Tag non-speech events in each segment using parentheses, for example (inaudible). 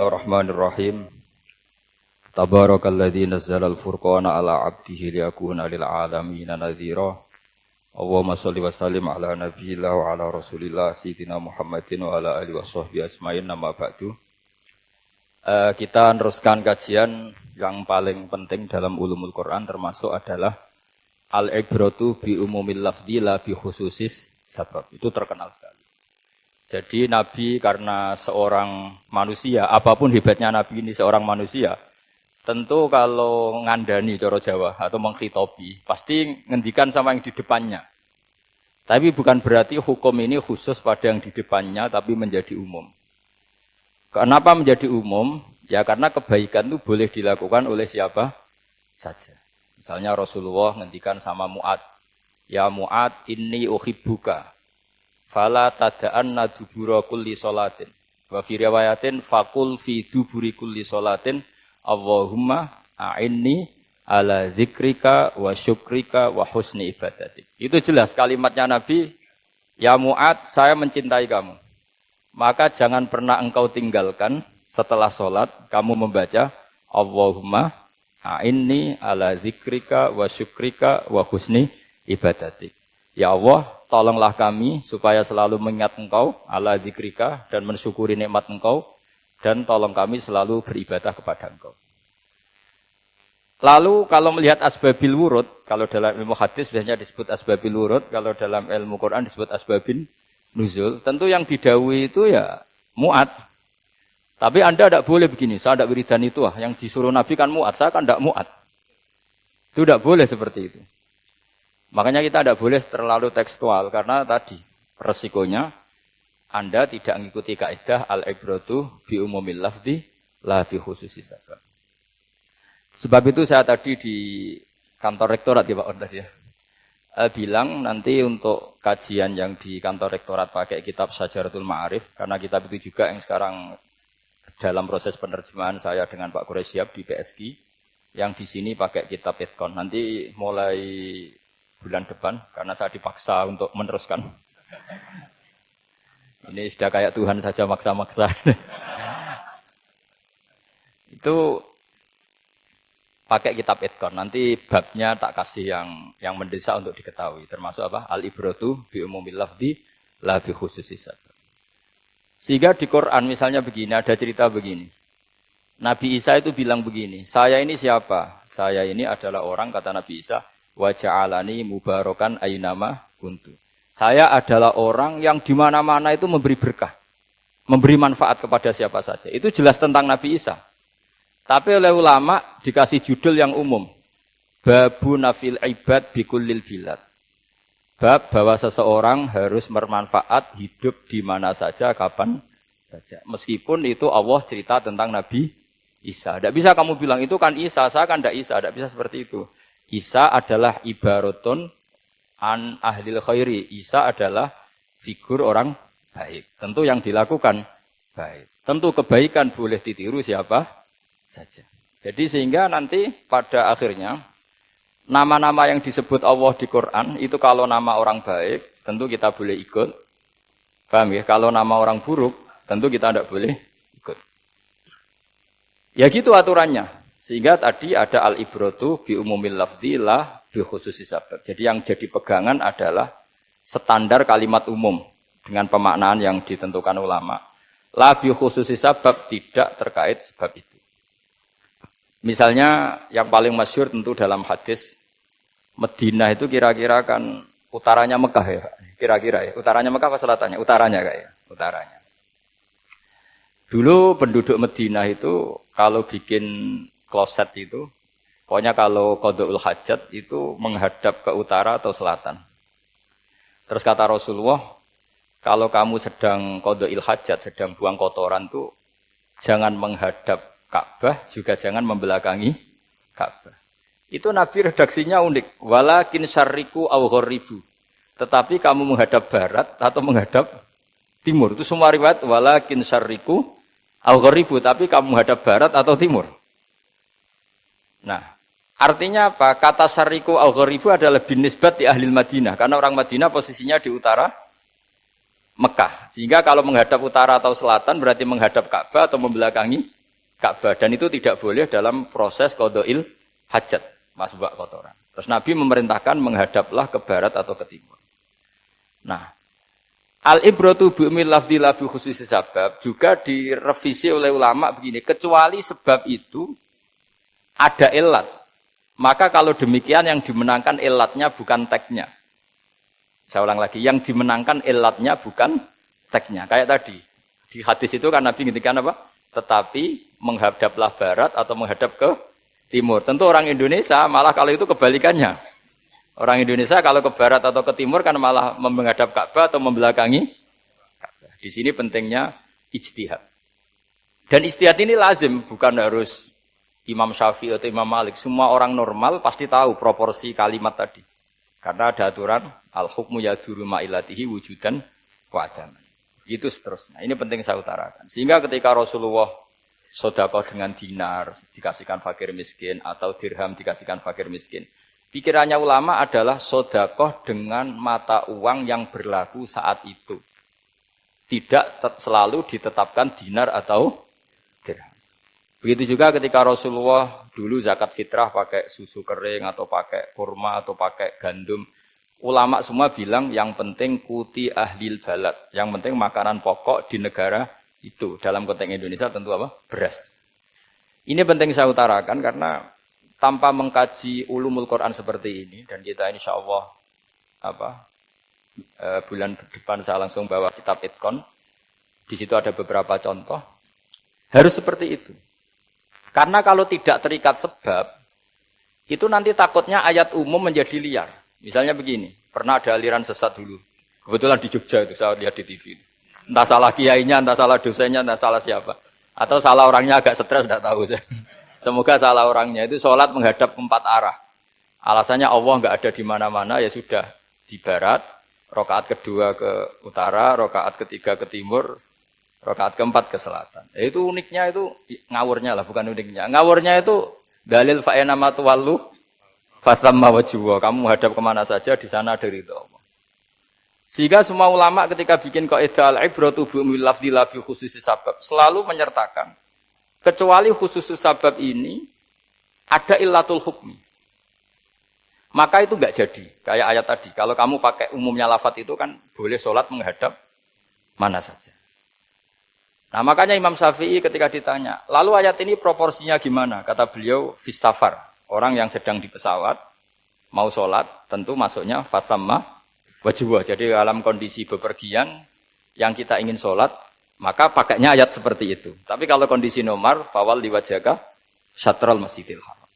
Bismillahirrahmanirrahim. Tabarakalladzi nazzala al-furqana ala 'abdihi liyakuna lil 'alamin nadhira. Allahumma shalli wa sallim ala nabiyyillah wa ala rasulillah sayyidina Muhammadin wa ala alihi washabbihi ajmain nama ba'du. Uh, kita teruskan kajian yang paling penting dalam ulumul Quran termasuk adalah al-ibratu bi umumil lafzi la bi khususis sabab. Itu terkenal sekali. Jadi Nabi karena seorang manusia, apa pun hebatnya Nabi ini seorang manusia, tentu kalau ngandani coro Jawa atau menghitopi, pasti ngendikan sama yang di depannya. Tapi bukan berarti hukum ini khusus pada yang di depannya, tapi menjadi umum. Kenapa menjadi umum? Ya karena kebaikan itu boleh dilakukan oleh siapa saja. Misalnya Rasulullah ngendikan sama Mu'ad, Ya Mu'ad, ini uhibbuka fala tada'anna dubura kulli salatin. Wa fi riwayatin fakul fi duburi kulli salatin Allahumma a'inni ala zikrika wa syukrika wa husni ibadatik. Itu jelas kalimatnya Nabi, Ya Mu'ad, saya mencintai kamu. Maka jangan pernah engkau tinggalkan setelah sholat, kamu membaca Allahumma a'inni ala zikrika wa syukrika wa husni ibadatik. Ya Allah, tolonglah kami supaya selalu mengingat engkau ala dikrika dan mensyukuri nikmat engkau dan tolong kami selalu beribadah kepada engkau. Lalu kalau melihat asbabil wurud, kalau dalam ilmu hadis biasanya disebut asbabil wurud, kalau dalam ilmu Quran disebut asbabin nuzul, tentu yang didawi itu ya muat. Tapi Anda tidak boleh begini, saya tidak wiridan itu ah, yang disuruh Nabi kan muat, saya kan tidak muat. Itu tidak boleh seperti itu. Makanya kita tidak boleh terlalu tekstual karena tadi resikonya Anda tidak mengikuti kaidah al-ibratu bi umumil lafzi la bi khususi sabab. Sebab itu saya tadi di kantor rektorat ya Pak Or ya. Eh, bilang nanti untuk kajian yang di kantor rektorat pakai kitab Sajaratul Ma'arif karena kitab itu juga yang sekarang dalam proses penerjemahan saya dengan Pak Quraisyab di PSG yang di sini pakai kitab Etkon. Nanti mulai bulan depan karena saya dipaksa untuk meneruskan. Ini sudah kayak Tuhan saja maksa-maksa. Itu pakai kitab Edkon. Nanti babnya tak kasih yang yang mendesak untuk diketahui. Termasuk apa? Al ibrotu bi umumil lafdi la bi Sehingga di Quran misalnya begini, ada cerita begini. Nabi Isa itu bilang begini, saya ini siapa? Saya ini adalah orang, kata Nabi Isa, wa ja'alani mubarakan ainama kuntu. Saya adalah orang yang di mana-mana itu memberi berkah, memberi manfaat kepada siapa saja. Itu jelas tentang Nabi Isa. Tapi oleh ulama dikasih judul yang umum. Babu nafil ibad bikullil bilad. Bab bahwa seseorang harus bermanfaat hidup di mana saja, kapan saja. Meskipun itu Allah cerita tentang Nabi Isa. Tidak bisa kamu bilang itu kan Isa, saya kan tidak Isa. Tidak bisa seperti itu. Isa adalah ibaratun an ahlil khairi. Isa adalah figur orang baik. Tentu yang dilakukan baik. Tentu kebaikan boleh ditiru siapa saja. Jadi sehingga nanti pada akhirnya nama-nama yang disebut Allah di Quran itu kalau nama orang baik tentu kita boleh ikut. Paham ya? Kalau nama orang buruk tentu kita tidak boleh ikut. Ya gitu aturannya. Sehingga tadi ada al-ibrotu bi umumil lafzi lah bi khususi sabab. Jadi yang jadi pegangan adalah standar kalimat umum dengan pemaknaan yang ditentukan ulama. La bi khususi sabab tidak terkait sebab itu. Misalnya yang paling masyur tentu dalam hadis Medina itu kira-kira kan utaranya Mekah ya, kira-kira ya. Utaranya Mekah apa selatannya? Utaranya kayak ya, utaranya. Dulu penduduk Medina itu kalau bikin kloset itu, pokoknya kalau kodoul hajat itu menghadap ke utara atau selatan. Terus kata Rasulullah, kalau kamu sedang kodoil hajat, sedang buang kotoran tuh jangan menghadap Ka'bah, juga jangan membelakangi Ka'bah. Itu Nabi redaksinya unik. Walakin syariku au Tetapi kamu menghadap barat atau menghadap timur. Itu semua riwayat walakin syariku au Tapi kamu menghadap barat atau timur. Nah, artinya apa? Kata syariku al gharibu adalah bin nisbat di ahli Madinah. Karena orang Madinah posisinya di utara Mekah. Sehingga kalau menghadap utara atau selatan berarti menghadap Ka'bah atau membelakangi Ka'bah. Dan itu tidak boleh dalam proses kodoil hajat, masbak kotoran. Terus Nabi memerintahkan menghadaplah ke barat atau ke timur. Nah, al ibrotu bu'mil lafdi labu khusus sebab juga direvisi oleh ulama begini. Kecuali sebab itu ada ilat. Maka kalau demikian yang dimenangkan ilatnya bukan teknya. Saya ulang lagi, yang dimenangkan ilatnya bukan teksnya. Kayak tadi, di hadis itu kan Nabi ngintikan apa? Tetapi menghadaplah barat atau menghadap ke timur. Tentu orang Indonesia malah kalau itu kebalikannya. Orang Indonesia kalau ke barat atau ke timur kan malah menghadap Ka'bah atau membelakangi. Di sini pentingnya ijtihad. Dan ijtihad ini lazim, bukan harus Imam Syafi'i atau Imam Malik. Semua orang normal pasti tahu proporsi kalimat tadi. Karena ada aturan al-hukmu yaduru ma'ilatihi wujudan wa'adaman. Gitu seterusnya. Ini penting saya utarakan. Sehingga ketika Rasulullah sodakoh dengan dinar dikasihkan fakir miskin atau dirham dikasihkan fakir miskin. Pikirannya ulama adalah sodakoh dengan mata uang yang berlaku saat itu. Tidak selalu ditetapkan dinar atau. Begitu juga ketika Rasulullah dulu zakat fitrah pakai susu kering atau pakai kurma atau pakai gandum. Ulama semua bilang yang penting kuti ahlil balad. Yang penting makanan pokok di negara itu. Dalam konteks Indonesia tentu apa? Beras. Ini penting saya utarakan karena tanpa mengkaji ulumul Quran seperti ini dan kita insya Allah apa eh, bulan depan saya langsung bawa kitab Itkon. Di situ ada beberapa contoh. Harus seperti itu. Karena kalau tidak terikat sebab, itu nanti takutnya ayat umum menjadi liar. Misalnya begini, pernah ada aliran sesat dulu. Kebetulan di Jogja itu saya lihat di TV. Entah salah kiainya, entah salah dosennya, entah salah siapa. Atau salah orangnya agak stres, tidak tahu saya. (laughs) Semoga salah orangnya itu sholat menghadap empat arah. Alasannya Allah nggak ada di mana-mana, ya sudah di barat, rokaat kedua ke utara, rokaat ketiga ke timur, Rakaat keempat ke selatan. Ya, itu uniknya itu ngawurnya lah, bukan uniknya. Ngawurnya itu dalil fa'ena matuwallu fasamma wajwa. Kamu hadap ke mana saja, di sana dari itu. Sehingga semua ulama ketika bikin kaidah al-ibratu bi lafdi labi khusus sabab selalu menyertakan kecuali khusus sabab ini ada illatul hukmi. Maka itu enggak jadi. Kayak ayat tadi. Kalau kamu pakai umumnya lafat itu kan boleh sholat menghadap mana saja. Nah makanya Imam Syafi'i ketika ditanya, lalu ayat ini proporsinya gimana? Kata beliau, fisafar. Orang yang sedang di pesawat, mau sholat, tentu masuknya fasamma wajibah. Jadi dalam kondisi bepergian, yang kita ingin sholat, maka pakainya ayat seperti itu. Tapi kalau kondisi nomor, fawal diwajaga, syatrol masjidil haram.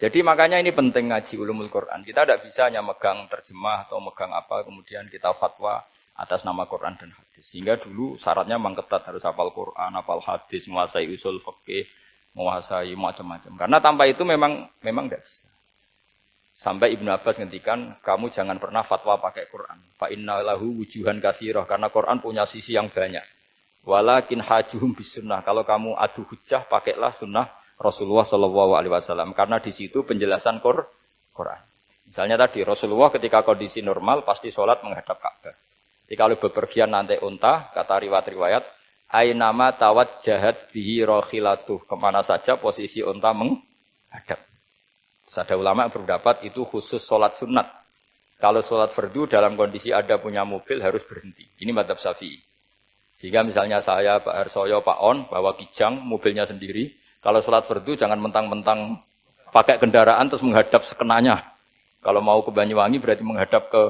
Jadi makanya ini penting ngaji ulumul Quran. Kita tidak bisa hanya megang terjemah atau megang apa, kemudian kita fatwa atas nama Quran dan hadis. Sehingga dulu syaratnya memang ketat harus hafal Quran, hafal hadis, menguasai usul fikih, menguasai macam-macam. Karena tanpa itu memang memang tidak bisa. Sampai Ibnu Abbas ngendikan, kamu jangan pernah fatwa pakai Quran. Fa inna lahu wujuhan kasiroh. Karena Quran punya sisi yang banyak. Walakin hajuhum bisunnah. Kalau kamu adu hujah, pakailah sunnah Rasulullah Shallallahu Alaihi Wasallam. Karena di situ penjelasan Quran. Misalnya tadi Rasulullah ketika kondisi normal pasti sholat menghadap Ka'bah. Jadi kalau bepergian nanti unta, kata riwayat-riwayat, Ainama tawat jahat bihi rohilatuh. Ke mana saja posisi unta menghadap. Ada ulama berpendapat itu khusus sholat sunat. Kalau sholat fardu dalam kondisi ada punya mobil harus berhenti. Ini madhab syafi'i. Jika misalnya saya, Pak Harsoyo, Pak On, bawa kijang, mobilnya sendiri. Kalau sholat fardu jangan mentang-mentang pakai kendaraan terus menghadap sekenanya. Kalau mau ke Banyuwangi berarti menghadap ke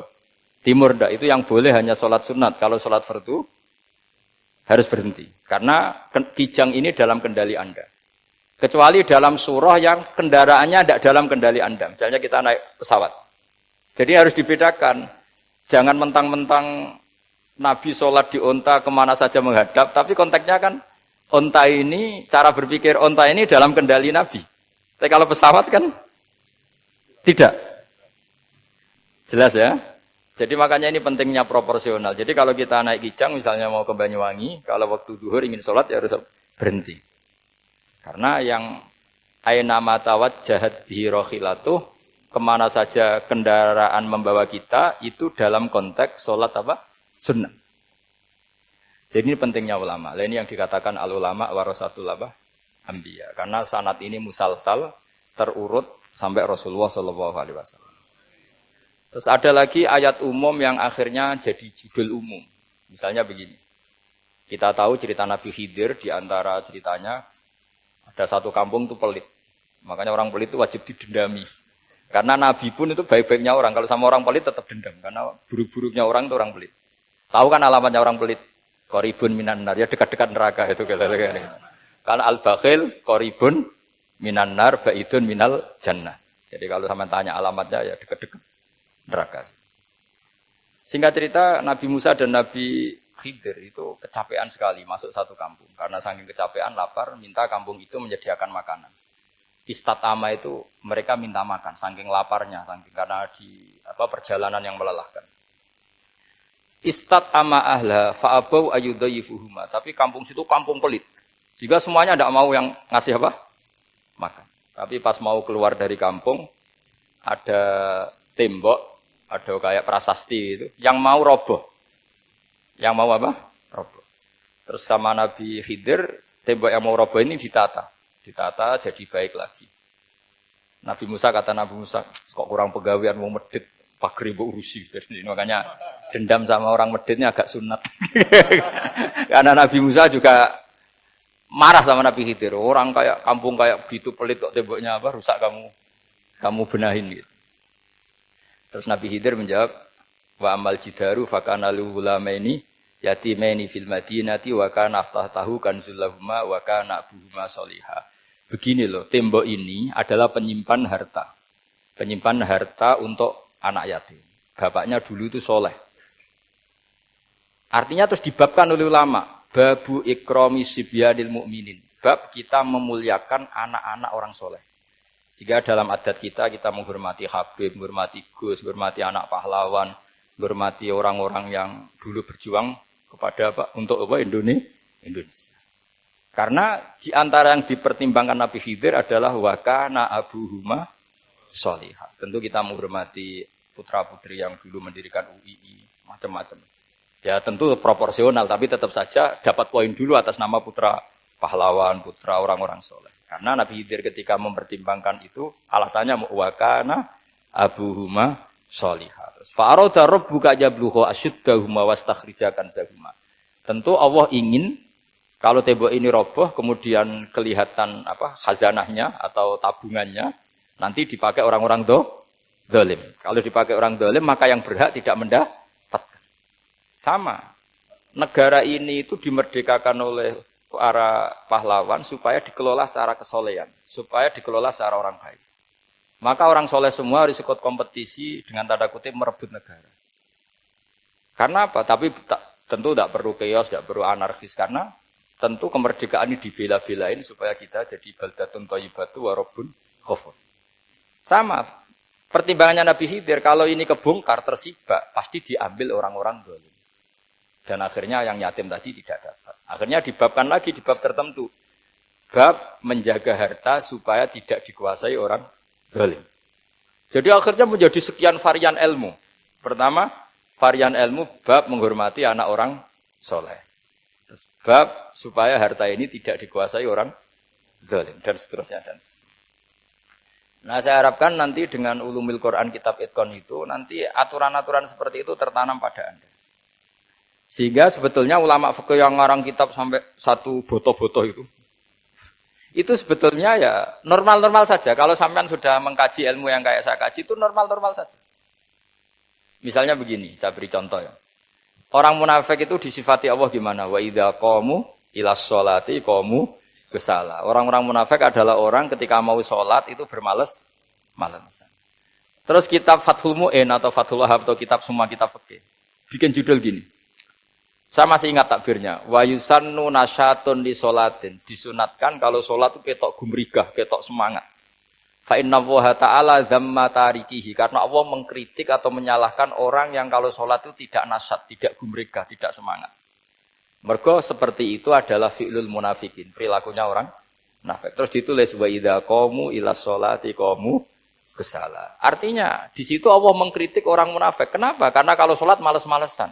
Timur ndak itu yang boleh hanya sholat sunat. Kalau sholat fardu harus berhenti. Karena kijang ini dalam kendali Anda. Kecuali dalam surah yang kendaraannya tidak dalam kendali Anda. Misalnya kita naik pesawat. Jadi harus dibedakan. Jangan mentang-mentang Nabi sholat di onta ke mana saja menghadap. Tapi konteksnya kan onta ini, cara berpikir onta ini dalam kendali Nabi. Tapi kalau pesawat kan tidak. Jelas ya? Jadi makanya ini pentingnya proporsional. Jadi kalau kita naik kijang misalnya mau ke Banyuwangi, kalau waktu duhur ingin sholat ya harus berhenti. Karena yang aina matawat jahat bihirohilatuh, ke mana saja kendaraan membawa kita, itu dalam konteks sholat apa? Sunnah. Jadi ini pentingnya ulama. Lain ini yang dikatakan al ulama warasatul apa? Ambiya. Karena sanat ini musalsal terurut sampai Rasulullah Shallallahu Alaihi Wasallam. Terus ada lagi ayat umum yang akhirnya jadi judul umum. Misalnya begini. Kita tahu cerita Nabi Khidir di antara ceritanya ada satu kampung itu pelit. Makanya orang pelit itu wajib didendami. Karena Nabi pun itu baik-baiknya orang. Kalau sama orang pelit tetap dendam. Karena buruk-buruknya orang itu orang pelit. Tahu kan alamatnya orang pelit? Koribun minan nar. Ya dekat-dekat neraka itu. Karena al-bakhil koribun minan nar ba'idun minal jannah. Jadi kalau sama tanya alamatnya ya dekat-dekat neraka. Singkat cerita Nabi Musa dan Nabi Khidir itu kecapean sekali masuk satu kampung. Karena saking kecapean, lapar, minta kampung itu menyediakan makanan. Istat ama itu mereka minta makan, saking laparnya, saking karena di apa perjalanan yang melelahkan. Istat ama ahla fa'abau ayudayifuhuma. Tapi kampung situ kampung pelit. Jika semuanya tidak mau yang ngasih apa? Makan. Tapi pas mau keluar dari kampung, ada tembok, ada kayak prasasti itu, yang mau roboh. Yang mau apa? Roboh. Terus sama Nabi Khidir, tembok yang mau roboh ini ditata ditata jadi baik lagi. Nabi Musa kata Nabi Musa, kok kurang pegawaian mau medit, pagar ibu urusi. Makanya dendam sama orang meditnya agak sunat. (laughs) Karena Nabi Musa juga marah sama Nabi Khidir. Orang kayak kampung kayak begitu pelit kok temboknya apa rusak kamu kamu benahin gitu. Terus Nabi Khidir menjawab, wa amal jidaru fakana ini yatimaini fil madinati wa kana tahu kanzulahuma wa kana abuhuma solihah. Begini loh, tembok ini adalah penyimpan harta. Penyimpan harta untuk anak yatim. Bapaknya dulu itu soleh. Artinya terus dibabkan oleh ulama. Babu ikromi sibyanil mu'minin. Bab kita memuliakan anak-anak orang soleh. Sehingga dalam adat kita, kita menghormati Habib, menghormati Gus, menghormati anak pahlawan, menghormati orang-orang yang dulu berjuang kepada apa? Untuk apa? Indonesia. Karena di antara yang dipertimbangkan Nabi Khidir adalah wakana Abu Huma solihah. Tentu kita menghormati putra-putri yang dulu mendirikan UII, macam-macam. Ya tentu proporsional, tapi tetap saja dapat poin dulu atas nama putra pahlawan, putra orang-orang soleh. Karena Nabi Khidir ketika mempertimbangkan itu, alasannya wakana Abu Huma solihah. Fa'aroda rabbuka jabluhu asyuddahuma wastakhrijakan zahuma. Tentu Allah ingin kalau tembok ini roboh, kemudian kelihatan apa khazanahnya atau tabungannya, nanti dipakai orang-orang do, dolim. Kalau dipakai orang dolim, maka yang berhak tidak mendapatkan. Sama. Negara ini itu dimerdekakan oleh para pahlawan supaya dikelola secara kesolehan, supaya dikelola secara orang baik. Maka orang soleh semua harus ikut kompetisi dengan tanda kutip merebut negara. Karena apa? Tapi tentu tidak perlu chaos, tidak perlu anarkis karena Tentu kemerdekaan ini dibela-belain supaya kita jadi baldatun thayyibatu warobun khofun. Sama. Pertimbangannya Nabi Khidir, kalau ini kebongkar, tersibak, pasti diambil orang-orang dolim. Dan akhirnya yang yatim tadi tidak dapat. Akhirnya dibabkan lagi di bab tertentu. Bab menjaga harta supaya tidak dikuasai orang dolim. Jadi akhirnya menjadi sekian varian ilmu. Pertama, varian ilmu bab menghormati anak orang soleh. Bab supaya harta ini tidak dikuasai orang zalim dan seterusnya dan Nah saya harapkan nanti dengan ulumil Quran kitab Itkon itu nanti aturan-aturan seperti itu tertanam pada Anda. Sehingga sebetulnya ulama fikih yang ngarang kitab sampai satu boto-boto itu itu sebetulnya ya normal-normal saja. Kalau sampean sudah mengkaji ilmu yang kayak saya kaji itu normal-normal saja. Misalnya begini, saya beri contoh ya. Orang munafik itu disifati Allah gimana? Wa idza qamu ila sholati qamu kesala. Orang-orang munafik adalah orang ketika mau sholat itu bermales malas. Terus kitab Fathul Mu'in atau Fathul Wahab atau kitab semua kitab fikih bikin judul gini. Saya masih ingat takbirnya. Wa yusannu nasyatun di sholatin. Disunatkan kalau sholat itu ketok gumrigah, ketok semangat. Fa inna ta'ala dhamma tarikihi. Karena Allah mengkritik atau menyalahkan orang yang kalau sholat itu tidak nasat, tidak gumregah, tidak semangat. Mergo seperti itu adalah fi'lul munafikin. Perilakunya orang nafik. Terus ditulis wa idha qamu ila sholati qamu kesala. Artinya di situ Allah mengkritik orang munafik. Kenapa? Karena kalau sholat males-malesan.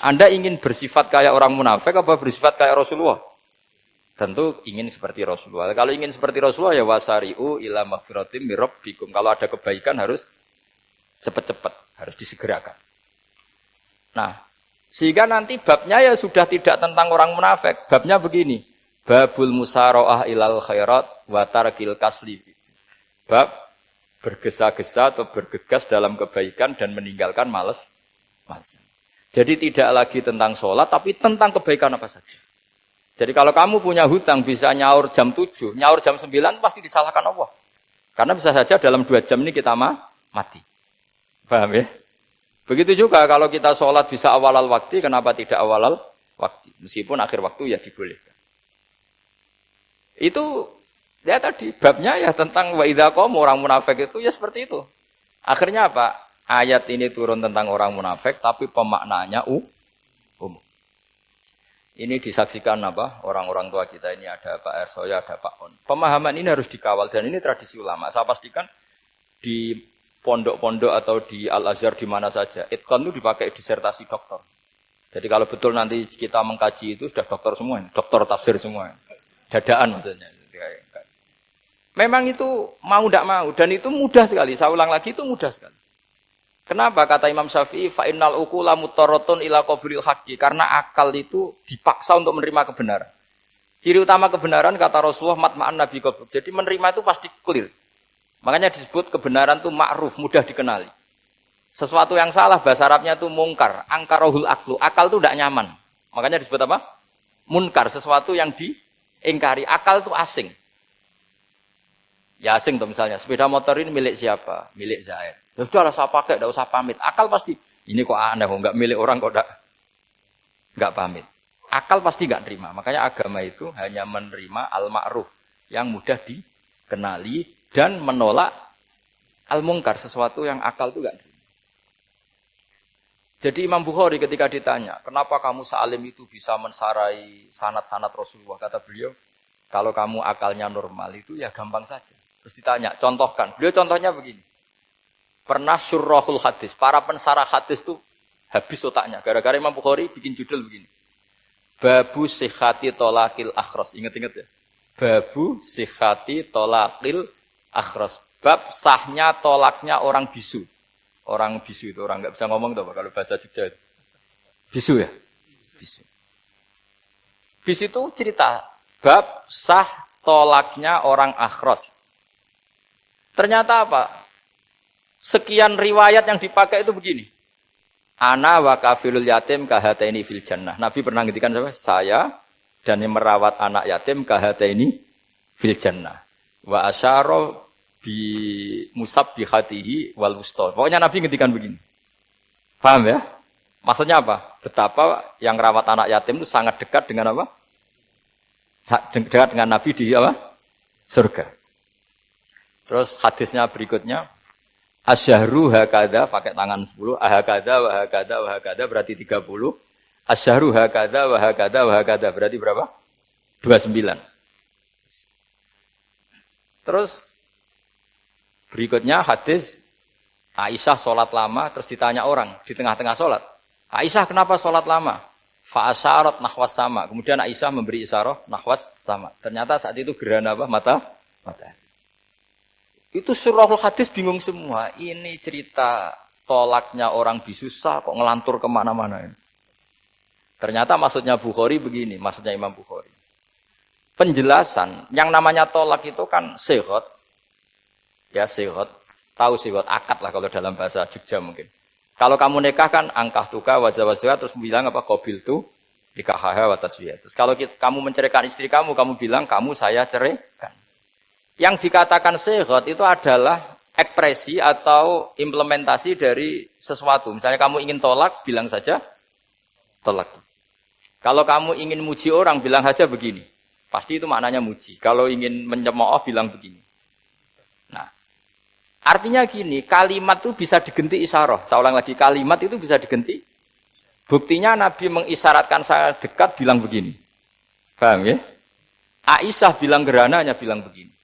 Anda ingin bersifat kayak orang munafik apa bersifat kayak Rasulullah? Tentu ingin seperti Rasulullah. Kalau ingin seperti Rasulullah ya wasari'u ila maghfiratim mirabbikum. Kalau ada kebaikan harus cepat-cepat, harus disegerakan. Nah, sehingga nanti babnya ya sudah tidak tentang orang munafik. Babnya begini. Babul musaroah ilal khairat wa tarkil kasli. Bab bergesa-gesa atau bergegas dalam kebaikan dan meninggalkan males. males. Jadi tidak lagi tentang sholat, tapi tentang kebaikan apa saja. Jadi kalau kamu punya hutang bisa nyaur jam 7, nyaur jam 9 pasti disalahkan Allah. Karena bisa saja dalam dua jam ini kita mati. Paham ya? Begitu juga kalau kita sholat bisa awal-al waktu, kenapa tidak awal-al waktu? Meskipun akhir waktu ya dibolehkan. Itu ya tadi babnya ya tentang wa orang munafik itu ya seperti itu. Akhirnya apa? Ayat ini turun tentang orang munafik, tapi pemaknanya umum. Ini disaksikan apa? Orang-orang tua kita ini ada Pak Ersoya, ada Pak On. Pemahaman ini harus dikawal dan ini tradisi ulama. Saya pastikan di pondok-pondok atau di Al-Azhar di mana saja, itkon itu dipakai disertasi dokter. Jadi kalau betul nanti kita mengkaji itu sudah dokter semua, dokter tafsir semua. Dadaan maksudnya. Memang itu mau tidak mau dan itu mudah sekali. Saya ulang lagi itu mudah sekali. Kenapa kata Imam Syafi'i fa innal ukula mutarratun ila qabril haqqi karena akal itu dipaksa untuk menerima kebenaran. Ciri utama kebenaran kata Rasulullah matma'an nabi qabr. Jadi menerima itu pasti clear. Makanya disebut kebenaran itu ma'ruf, mudah dikenali. Sesuatu yang salah bahasa Arabnya itu mungkar, angkarohul aklu. Akal itu tidak nyaman. Makanya disebut apa? Munkar, sesuatu yang diingkari. Akal itu asing. Ya asing tuh misalnya, sepeda motor ini milik siapa? Milik Zaid. Ya sudah lah saya pakai, tidak usah pamit. Akal pasti, ini kok aneh, kok nggak milik orang kok nggak pamit. Akal pasti nggak terima. Makanya agama itu hanya menerima al-ma'ruf yang mudah dikenali dan menolak al-mungkar sesuatu yang akal itu nggak terima. Jadi Imam Bukhari ketika ditanya, kenapa kamu salim itu bisa mensarai sanat-sanat Rasulullah? Kata beliau, kalau kamu akalnya normal itu ya gampang saja. Terus ditanya, contohkan. Beliau contohnya begini. Pernah surahul hadis. Para pensarah hadis itu habis otaknya. Gara-gara Imam Bukhari bikin judul begini. Babu sihati tolakil akhros. Ingat-ingat ya. Babu sihati tolakil akhros. Bab sahnya tolaknya orang bisu. Orang bisu itu orang nggak bisa ngomong tuh kalau bahasa Jogja itu. Bisu ya? Bisu. Bisu itu cerita bab sah tolaknya orang akhros. Ternyata apa? Sekian riwayat yang dipakai itu begini. Ana wa kafilul yatim kahataini fil jannah. Nabi pernah ngintikan sama saya dan yang merawat anak yatim kahataini fil jannah. Wa asyara bi musab bi hatihi wal wusta. Pokoknya Nabi ngintikan begini. Paham ya? Maksudnya apa? Betapa yang rawat anak yatim itu sangat dekat dengan apa? Dekat dengan Nabi di apa? Surga. Terus hadisnya berikutnya, Asyahru hakada pakai tangan 10, ahakada wa hakada wa hakada berarti 30. Asyahru hakada wa hakada wa hakada berarti berapa? 29. Terus berikutnya hadis Aisyah sholat lama terus ditanya orang di tengah-tengah sholat. Aisyah kenapa sholat lama? Fa'asyarat nahwas sama. Kemudian Aisyah memberi isyarat nahwas sama. Ternyata saat itu gerhana apa? Mata mata. Itu surahul hadis bingung semua. Ini cerita tolaknya orang bisusah kok ngelantur ke mana-mana. Ternyata maksudnya Bukhari begini, maksudnya Imam Bukhari. Penjelasan, yang namanya tolak itu kan sehat. Ya sehat, tahu sehat, akad lah kalau dalam bahasa Jogja mungkin. Kalau kamu nikah kan angkah tuka wajah terus bilang apa kobil tu nikah tasbih. Terus kalau kamu menceraikan istri kamu, kamu bilang kamu saya ceraikan. Yang dikatakan sehat itu adalah ekspresi atau implementasi dari sesuatu. Misalnya kamu ingin tolak, bilang saja tolak. Kalau kamu ingin muji orang, bilang saja begini. Pasti itu maknanya muji. Kalau ingin menyemooh, bilang begini. Nah, artinya gini, kalimat itu bisa digenti isyarah. Saya ulang lagi, kalimat itu bisa digenti. Buktinya Nabi mengisyaratkan saya dekat, bilang begini. Paham ya? Aisyah bilang gerhana hanya bilang begini.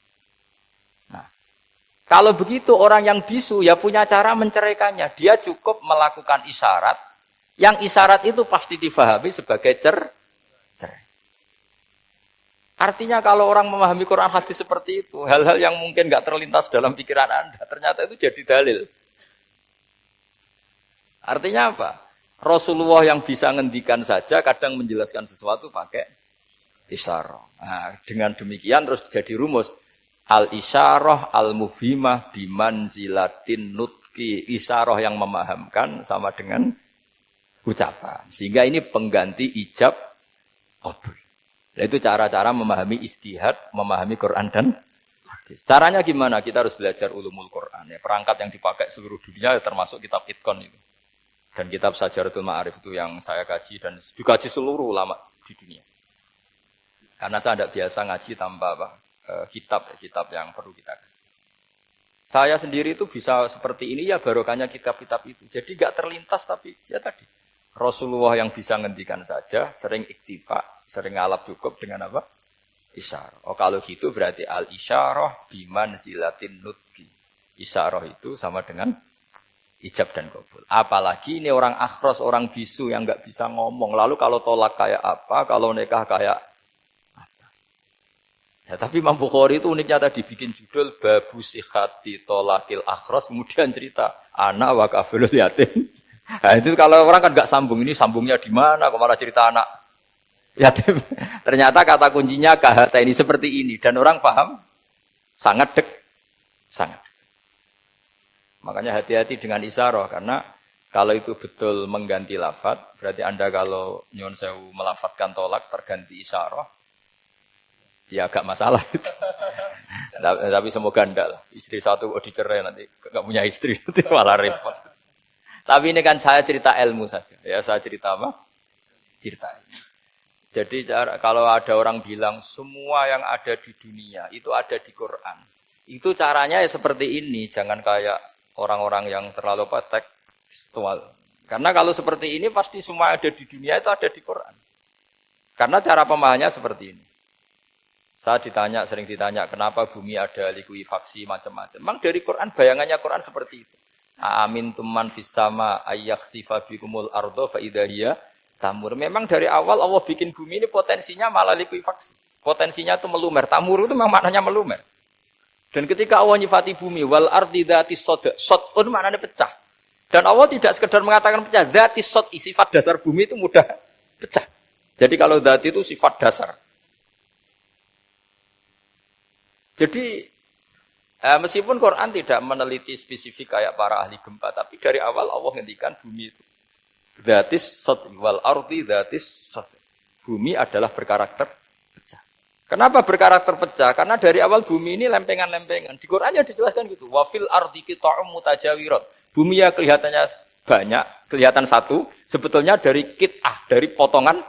Kalau begitu orang yang bisu ya punya cara menceraikannya. Dia cukup melakukan isyarat Yang isyarat itu pasti difahami sebagai cer cerai. Artinya kalau orang memahami Quran hadis seperti itu, hal-hal yang mungkin nggak terlintas dalam pikiran Anda, ternyata itu jadi dalil. Artinya apa? Rasulullah yang bisa ngendikan saja kadang menjelaskan sesuatu pakai isyarah. Nah, dengan demikian terus jadi rumus al isyarah al mufhimah zilatin nutki isyarah yang memahamkan sama dengan ucapan. Sehingga ini pengganti ijab qabul. Nah, itu cara-cara memahami istihad, memahami Quran dan hadis. Caranya gimana? Kita harus belajar ulumul Quran. Ya, perangkat yang dipakai seluruh dunia ya, termasuk kitab Itkon itu. Dan kitab Sajaratul Ma'arif itu yang saya kaji dan dikaji seluruh ulama di dunia. Karena saya tidak biasa ngaji tanpa apa, eh, kitab, kitab yang perlu kita kaji. Saya sendiri itu bisa seperti ini ya barokahnya kitab-kitab itu. Jadi gak terlintas tapi ya tadi Rasulullah yang bisa ngendikan saja sering iktifa, sering ngalap cukup dengan apa? Isyarah. Oh kalau gitu berarti al isyarah biman silatin nutki. Isyarah itu sama dengan ijab dan kabul. Apalagi ini orang akhros, orang bisu yang nggak bisa ngomong. Lalu kalau tolak kayak apa, kalau nikah kayak. Ya, tapi Imam Bukhari itu uniknya tadi bikin judul Babu Sihati Tolakil Akhros, kemudian cerita anak wakafilul yatim. (laughs) Nah, itu kalau orang kan nggak sambung ini sambungnya di mana? Kok malah cerita anak yatim. (laughs) Ternyata kata kuncinya kahata ini seperti ini dan orang paham sangat dek, sangat. Makanya hati-hati dengan isaroh karena kalau itu betul mengganti lafat, berarti anda kalau nyon sewu melafatkan tolak terganti isaroh, ya agak masalah itu. Tapi semoga anda lah. Istri satu oh dicerai nanti nggak punya istri (laughs) nanti malah repot. Tapi ini kan saya cerita ilmu saja. Ya saya cerita apa? Cerita. Jadi kalau ada orang bilang semua yang ada di dunia itu ada di Quran. Itu caranya ya seperti ini. Jangan kayak orang-orang yang terlalu apa tekstual. Karena kalau seperti ini pasti semua ada di dunia itu ada di Quran. Karena cara pemahamannya seperti ini. Saya ditanya, sering ditanya, kenapa bumi ada likuifaksi macam-macam. Memang dari Quran, bayangannya Quran seperti itu. Amin tuman fisama ayak sifabikumul ardo faidahia tamur. Memang dari awal Allah bikin bumi ini potensinya malah likuifaksi. Potensinya itu melumer. Tamur itu memang maknanya melumer. Dan ketika Allah nyifati bumi, wal ardi dati soda, sotun maknanya pecah. Dan Allah tidak sekedar mengatakan pecah, dati sot, sifat dasar bumi itu mudah pecah. Jadi kalau dati itu sifat dasar. Jadi Eh, meskipun Quran tidak meneliti spesifik kayak para ahli gempa, tapi dari awal Allah ngendikan bumi itu. Datis wal arti datis. Bumi adalah berkarakter pecah. Kenapa berkarakter pecah? Karena dari awal bumi ini lempengan-lempengan. Di Qurannya dijelaskan gitu. Wafil arti kita mutajawirat. Bumi ya kelihatannya banyak, kelihatan satu. Sebetulnya dari kitah, dari potongan.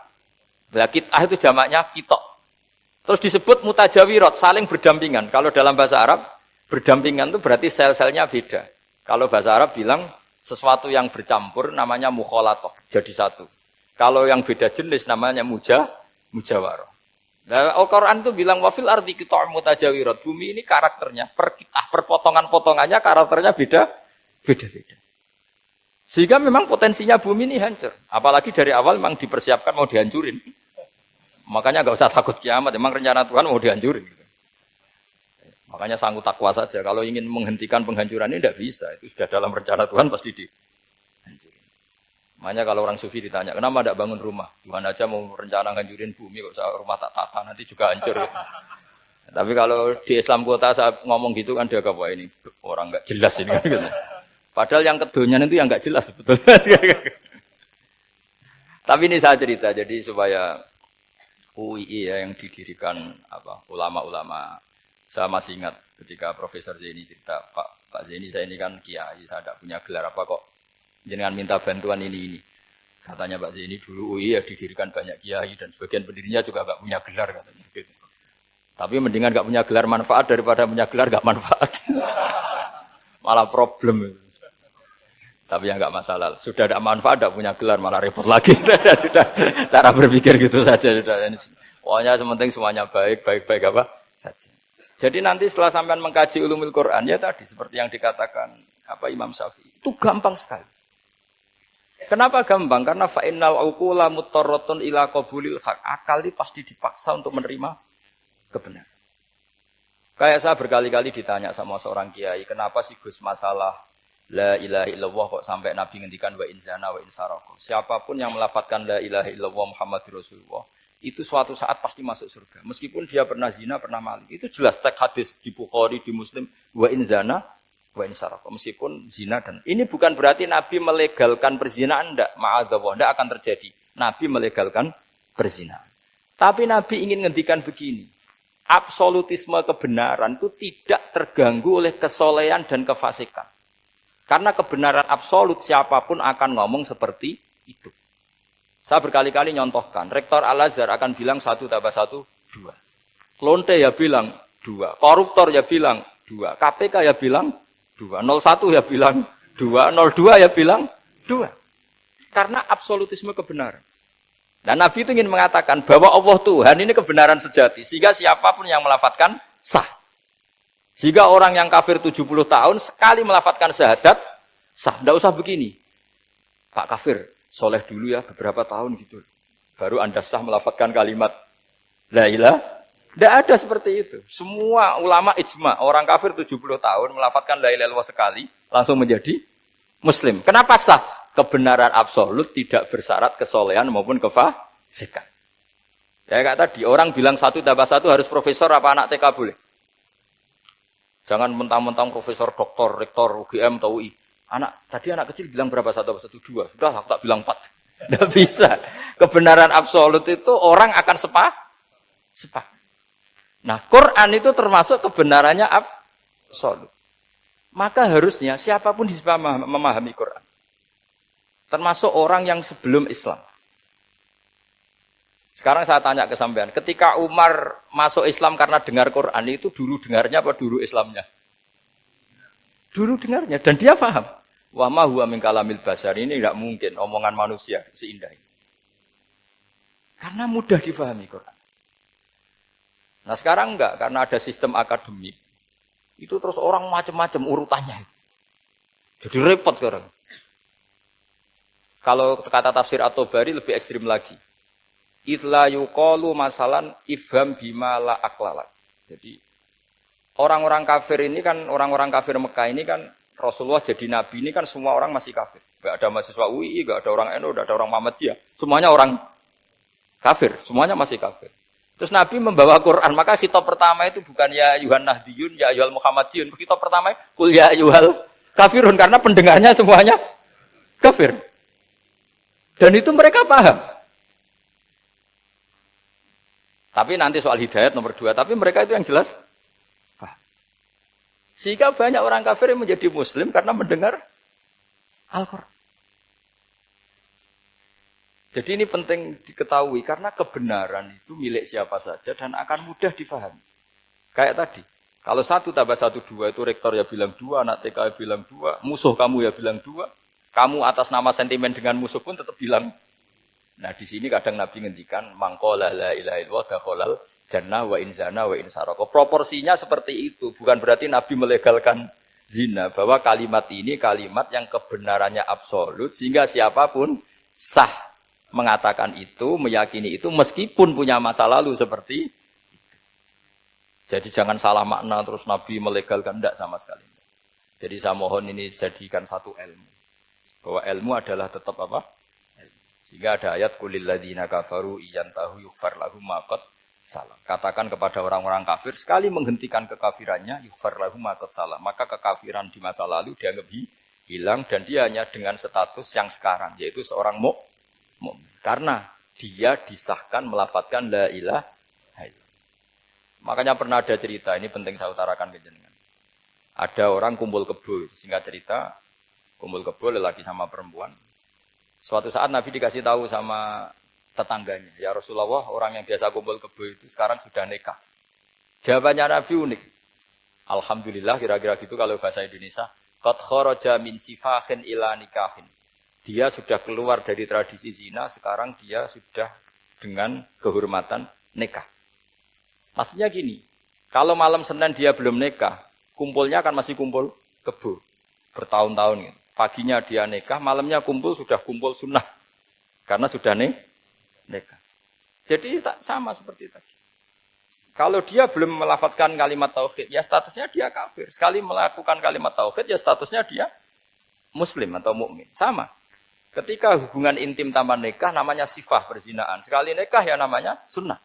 Nah, kitah itu jamaknya kitok. Terus disebut mutajawirat, saling berdampingan. Kalau dalam bahasa Arab, Berdampingan itu berarti sel-selnya beda. Kalau bahasa Arab bilang sesuatu yang bercampur namanya mukholatoh, jadi satu. Kalau yang beda jenis namanya muja, mujawaroh. Nah, Al-Quran itu bilang wafil arti kita mutajawirat. Bumi ini karakternya, per, perpotongan-potongannya karakternya beda, beda-beda. Sehingga memang potensinya bumi ini hancur. Apalagi dari awal memang dipersiapkan mau dihancurin. Makanya nggak usah takut kiamat. Memang rencana Tuhan mau dihancurin. Makanya sanggup takwa saja. Kalau ingin menghentikan penghancuran ini tidak bisa. Itu sudah dalam rencana Tuhan pasti dihancurin. Makanya kalau orang sufi ditanya, kenapa tidak bangun rumah? Tuhan aja mau rencana hancurin bumi, kok rumah tak tata, nanti juga hancur. Tapi kalau di Islam kota saya ngomong gitu kan dia apa ini orang nggak jelas ini kan. (laughs) Padahal yang kedonyan itu yang nggak jelas sebetulnya. (laughs) Tapi ini saya cerita jadi supaya UII ya yang didirikan apa ulama-ulama saya masih ingat ketika Profesor Zeni cerita, Pak Pak Zeni saya ini kan kiai, saya tidak punya gelar apa kok jenengan minta bantuan ini ini. Katanya Pak Zeni dulu UI ya didirikan banyak kiai dan sebagian pendirinya juga nggak punya gelar katanya. Gitu. Tapi mendingan nggak punya gelar manfaat daripada punya gelar nggak manfaat. (laughs) malah problem. Tapi ya nggak masalah. Sudah ada manfaat, tidak punya gelar malah repot lagi. (laughs) sudah cara berpikir gitu saja. Sudah. Pokoknya sementing semuanya baik, baik, baik apa saja. Jadi nanti setelah sampean mengkaji ulumul Quran ya tadi seperti yang dikatakan apa Imam Syafi'i itu gampang sekali. Kenapa gampang? Karena fa'innal uqula mutarratun ila qabulil haq. Akal ini pasti dipaksa untuk menerima kebenaran. Kayak saya berkali-kali ditanya sama seorang kiai, kenapa sih Gus masalah La ilaha illallah kok sampai Nabi ngendikan wa inzana wa insaroko. Siapa pun yang melafatkan la ilaha illallah Muhammad Rasulullah itu suatu saat pasti masuk surga. Meskipun dia pernah zina, pernah maling. Itu jelas teks hadis di Bukhari, di Muslim wa inzana wa insaroko. Meskipun zina dan ini bukan berarti Nabi melegalkan perzinaan ndak, ma'adzallah ndak akan terjadi. Nabi melegalkan perzinaan. Tapi Nabi ingin ngendikan begini. Absolutisme kebenaran itu tidak terganggu oleh kesolehan dan kefasikan. Karena kebenaran absolut siapa pun akan ngomong seperti itu. Saya berkali-kali nyontohkan, Rektor Al-Azhar akan bilang satu tambah satu, dua. Lonte ya bilang dua. Koruptor ya bilang dua. KPK ya bilang dua. 01 ya bilang dua. 02 ya bilang dua. Karena absolutisme kebenaran. Dan Nabi itu ingin mengatakan bahwa Allah Tuhan ini kebenaran sejati. Sehingga siapa pun yang melafatkan sah. Jika orang yang kafir 70 tahun sekali melafatkan syahadat, sah. Tidak usah begini. Pak kafir, soleh dulu ya beberapa tahun gitu. Baru anda sah melafatkan kalimat La ilah. Tidak ada seperti itu. Semua ulama ijma, orang kafir 70 tahun melafatkan la ilah sekali, langsung menjadi muslim. Kenapa sah? Kebenaran absolut tidak bersyarat kesolehan maupun kefasikan. Ya kata tadi, orang bilang satu tambah satu harus profesor apa anak TK boleh? Jangan mentang-mentang profesor, doktor, rektor, UGM atau UI. Anak tadi anak kecil bilang berapa satu satu dua, sudah aku tak bilang empat. (laughs) Tidak bisa. Kebenaran absolut itu orang akan sepa, sepa. Nah, Quran itu termasuk kebenarannya absolut. Maka harusnya siapa pun bisa memahami Quran. Termasuk orang yang sebelum Islam. Sekarang saya tanya ke sampean, ketika Umar masuk Islam karena dengar Quran itu dulu dengarnya apa dulu Islamnya? Dulu dengarnya dan dia paham. Wa ma huwa min kalamil basar ini tidak mungkin omongan manusia seindah ini. Karena mudah difahami Quran. Nah sekarang enggak, karena ada sistem akademik. Itu terus orang macam-macam urutannya. Jadi repot sekarang. Kalau kata tafsir atau bari lebih ekstrim lagi. Itla yuqalu masalan ifham bima la aklala. Jadi orang-orang kafir ini kan orang-orang kafir Mekah ini kan Rasulullah jadi nabi ini kan semua orang masih kafir. Gak ada mahasiswa UI, gak ada orang NU, gak ada orang Muhammadiyah. Semuanya orang kafir, semuanya masih kafir. Terus Nabi membawa Quran, maka kitab pertama itu bukan ya Yuhan Nahdiyun, ya Yuhal Muhammadiyun. Kitab pertama kul ya Yuhal kafirun karena pendengarnya semuanya kafir. Dan itu mereka paham. Tapi nanti soal hidayat nomor dua. Tapi mereka itu yang jelas. Sehingga banyak orang kafir yang menjadi muslim karena mendengar Al-Quran. Jadi ini penting diketahui karena kebenaran itu milik siapa saja dan akan mudah dipahami. Kayak tadi, kalau satu tambah satu dua itu rektor ya bilang dua, anak TK ya bilang dua, musuh kamu ya bilang dua, kamu atas nama sentimen dengan musuh pun tetap bilang Nah di sini kadang Nabi ngendikan mangkola la ilaha illallah dakhalal jannah wa inzana wa insaroko. Proporsinya seperti itu, bukan berarti Nabi melegalkan zina, bahwa kalimat ini kalimat yang kebenarannya absolut sehingga siapa pun sah mengatakan itu, meyakini itu meskipun punya masa lalu seperti. Jadi jangan salah makna terus Nabi melegalkan tidak sama sekali. Jadi saya mohon ini jadikan satu ilmu. Bahwa ilmu adalah tetap apa? Sehingga ada ayat kulil ladina kafaru tahu yufar lahum maqad salam. Katakan kepada orang-orang kafir sekali menghentikan kekafirannya yufar lahum maqad salam. Maka kekafiran di masa lalu dianggap hilang dan dia hanya dengan status yang sekarang yaitu seorang mukmin. Karena dia disahkan melafatkan la ilaha Makanya pernah ada cerita, ini penting saya utarakan ke jenengan. Ada orang kumpul kebo, singkat cerita, kumpul kebo lelaki sama perempuan, Suatu saat Nabi dikasih tahu sama tetangganya, ya Rasulullah orang yang biasa kumpul kebo itu sekarang sudah nikah. Jawabannya Nabi unik. Alhamdulillah kira-kira gitu kalau bahasa Indonesia. Qad kharaja min sifahin ila nikahin. Dia sudah keluar dari tradisi zina, sekarang dia sudah dengan kehormatan nikah. Maksudnya gini, kalau malam Senin dia belum nikah, kumpulnya akan masih kumpul kebo bertahun-tahun gitu. Paginya dia nikah, malamnya kumpul sudah kumpul sunnah. Karena sudah nih nikah. Jadi tak sama seperti tadi. Kalau dia belum melafatkan kalimat tauhid, ya statusnya dia kafir. Sekali melakukan kalimat tauhid, ya statusnya dia muslim atau mukmin. Sama. Ketika hubungan intim tanpa nikah namanya sifah perzinaan. Sekali nikah ya namanya sunnah.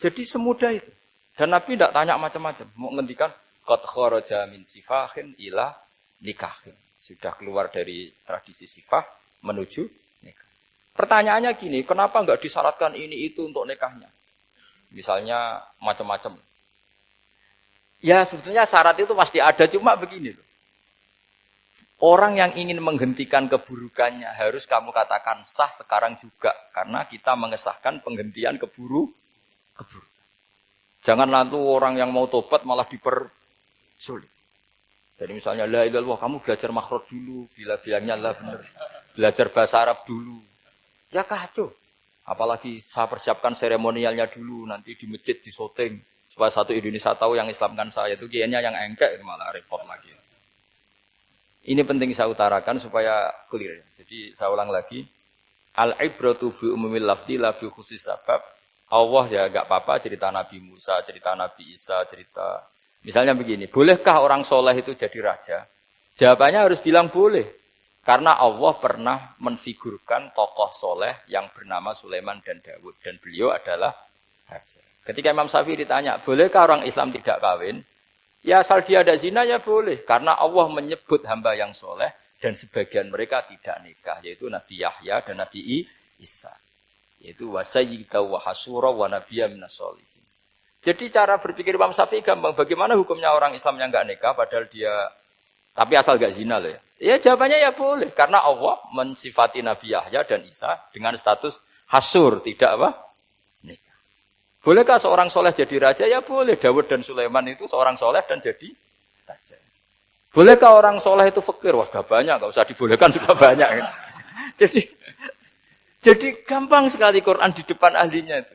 Jadi semudah itu. Dan Nabi tidak tanya macam-macam. Mau ngendikan kharaja min sifahin ila nikahin. Sudah keluar dari tradisi sifah menuju nikah. Pertanyaannya gini, kenapa nggak disyaratkan ini itu untuk nikahnya? Misalnya macam-macam. Ya sebetulnya syarat itu pasti ada, cuma begini loh. Orang yang ingin menghentikan keburukannya harus kamu katakan sah sekarang juga. Karena kita mengesahkan penghentian keburu, keburukan. Jangan nanti orang yang mau tobat malah dipersulit. Jadi misalnya, la ilallah, kamu belajar makhraj dulu. Bila bilangnya lah benar. Belajar bahasa Arab dulu. Ya kacau. Apalagi saya persiapkan seremonialnya dulu, nanti di masjid di syuting. Supaya satu Indonesia tahu yang Islamkan saya itu kiainya yang engkek malah repot lagi. Ini penting saya utarakan supaya clear. Jadi saya ulang lagi. Al-ibratu bi umumil lafdi la bi khusus sabab. Allah ya gak apa-apa cerita Nabi Musa, cerita Nabi Isa, cerita Misalnya begini, bolehkah orang soleh itu jadi raja? Jawabannya harus bilang boleh. Karena Allah pernah menfigurkan tokoh soleh yang bernama Sulaiman dan Dawud. Dan beliau adalah raja. Ketika Imam Syafi'i ditanya, bolehkah orang Islam tidak kawin? Ya asal dia ada zina ya boleh. Karena Allah menyebut hamba yang soleh dan sebagian mereka tidak nikah. Yaitu Nabi Yahya dan Nabi Isa. Yaitu wasayyida wa hasura wa nabiyya minasolihin. Jadi cara berpikir Imam Syafi'i gampang. Bagaimana hukumnya orang Islam yang nggak nikah padahal dia tapi asal gak zina loh ya. Ya jawabannya ya boleh. Karena Allah mensifati Nabi Yahya dan Isa dengan status hasur. Tidak apa? Nikah. Bolehkah seorang soleh jadi raja? Ya boleh. Dawud dan Sulaiman itu seorang soleh dan jadi raja. Bolehkah orang soleh itu fakir? Wah sudah banyak. Gak usah dibolehkan (laughs) sudah banyak. jadi jadi gampang sekali Quran di depan ahlinya itu.